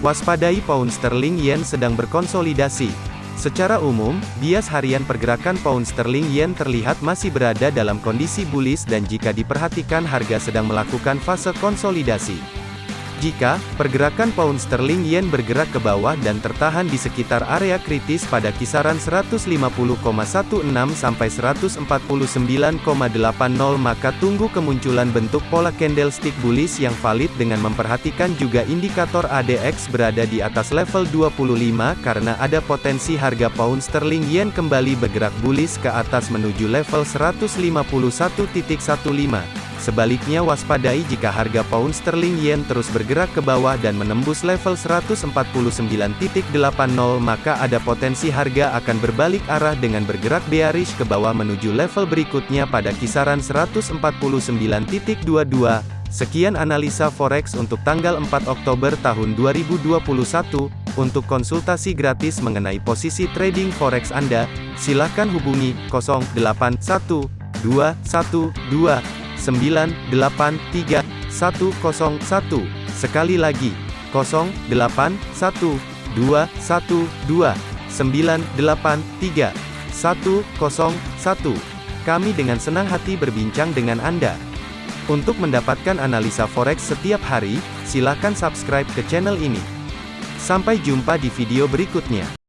Waspadai pound sterling yen sedang berkonsolidasi. Secara umum, bias harian pergerakan pound sterling yen terlihat masih berada dalam kondisi bullish dan jika diperhatikan harga sedang melakukan fase konsolidasi. Jika pergerakan pound sterling yen bergerak ke bawah dan tertahan di sekitar area kritis pada kisaran 150,16 sampai 149,80 maka tunggu kemunculan bentuk pola candlestick bullish yang valid dengan memperhatikan juga indikator ADX berada di atas level 25 karena ada potensi harga pound sterling yen kembali bergerak bullish ke atas menuju level 151.15. Sebaliknya waspadai jika harga pound sterling yen terus bergerak ke bawah dan menembus level 149.80 maka ada potensi harga akan berbalik arah dengan bergerak bearish ke bawah menuju level berikutnya pada kisaran 149.22. Sekian analisa forex untuk tanggal 4 Oktober tahun 2021. Untuk konsultasi gratis mengenai posisi trading forex Anda, silakan hubungi 081212 983 101. Sekali lagi, 081212 983 101. Kami dengan senang hati berbincang dengan Anda. Untuk mendapatkan analisa forex setiap hari, silakan subscribe ke channel ini. Sampai jumpa di video berikutnya.